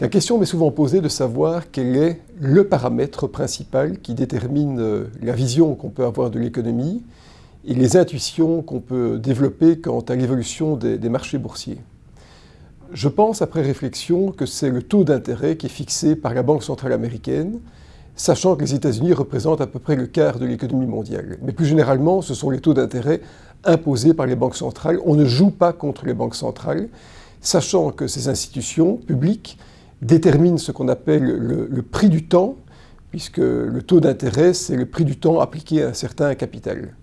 La question m'est souvent posée de savoir quel est le paramètre principal qui détermine euh, la vision qu'on peut avoir de l'économie et les intuitions qu'on peut développer quant à l'évolution des, des, marchés boursiers. Je pense, après réflexion, que c'est le taux d'intérêt qui est fixé par la Banque centrale américaine, sachant que les États-Unis représentent à peu près le quart de l'économie mondiale. Mais plus généralement, ce sont les taux d'intérêt imposés par les banques centrales. On ne joue pas contre les banques centrales, sachant que ces institutions publiques détermine ce qu'on appelle le, prix du temps, puisque le taux d'intérêt, c'est le prix du temps appliqué à un certain capital.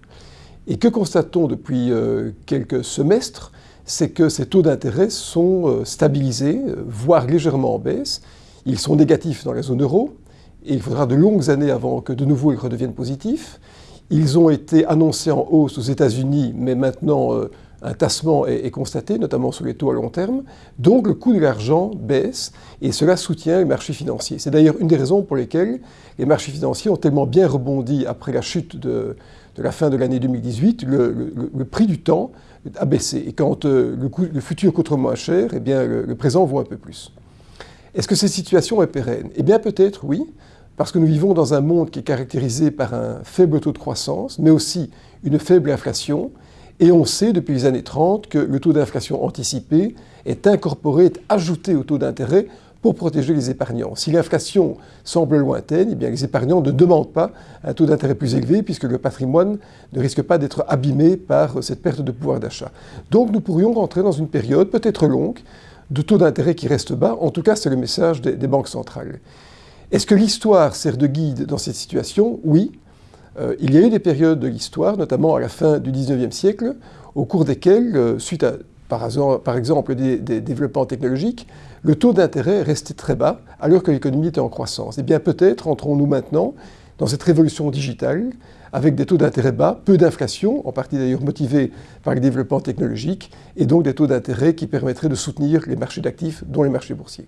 Et que constate-t-on depuis euh, quelques semestres? C'est que ces taux d'intérêt sont euh, stabilisés, voire légèrement en baisse. Ils sont négatifs dans la zone euro, et il faudra de longues années avant que de nouveau ils redeviennent positifs. Ils ont été annoncés en hausse aux États-Unis, mais maintenant euh, un tassement est, constaté, notamment sur les taux à long terme. Donc le coût de l'argent baisse et cela soutient les marchés financiers. C'est d'ailleurs une des raisons pour lesquelles les marchés financiers ont tellement bien rebondi après la chute de, la fin de l'année 2018. Le, prix du temps a baissé. Et quand euh, le, futur coûte moins cher, eh bien, le, présent vaut un peu plus. Est-ce que cette situation est pérenne? Eh bien peut-être oui, parce que nous vivons dans un monde qui est caractérisé par un faible taux de croissance, mais aussi une faible inflation, et on sait depuis les années 30 que le taux d'inflation anticipé est incorporé, est ajouté au taux d'intérêt pour protéger les épargnants. Si l'inflation semble lointaine, eh bien les épargnants ne demandent pas un taux d'intérêt plus élevé puisque le patrimoine ne risque pas d'être abîmé par cette perte de pouvoir d'achat. Donc nous pourrions rentrer dans une période peut-être longue de taux d'intérêt qui reste bas. En tout cas, c'est le message des, des banques centrales. Est-ce que l'histoire sert de guide dans cette situation? Oui. Euh, il y a eu des périodes de l'histoire, notamment à la fin du XIXe siècle, au cours desquelles, euh, suite à, par, exemple, des, développements technologiques, le taux d'intérêt restait très bas, alors que l'économie était en croissance. Eh bien, peut-être entrons-nous maintenant dans cette révolution digitale, avec des taux d'intérêt bas, peu d'inflation, en partie d'ailleurs motivée par les développements technologiques, et donc des taux d'intérêt qui permettraient de soutenir les marchés d'actifs, dont les marchés boursiers.